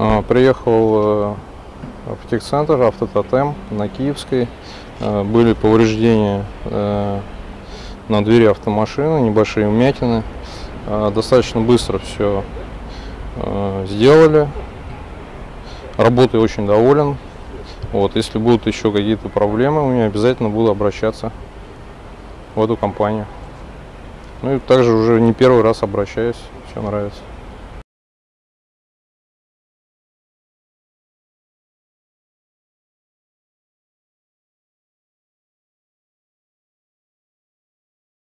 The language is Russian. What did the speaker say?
А, приехал э, в техцентр автототем на Киевской. А, были повреждения э, на двери автомашины, небольшие вмятины. А, достаточно быстро все э, сделали. Работой очень доволен. Вот, если будут еще какие-то проблемы, у меня обязательно буду обращаться в эту компанию. Ну и также уже не первый раз обращаюсь, все нравится.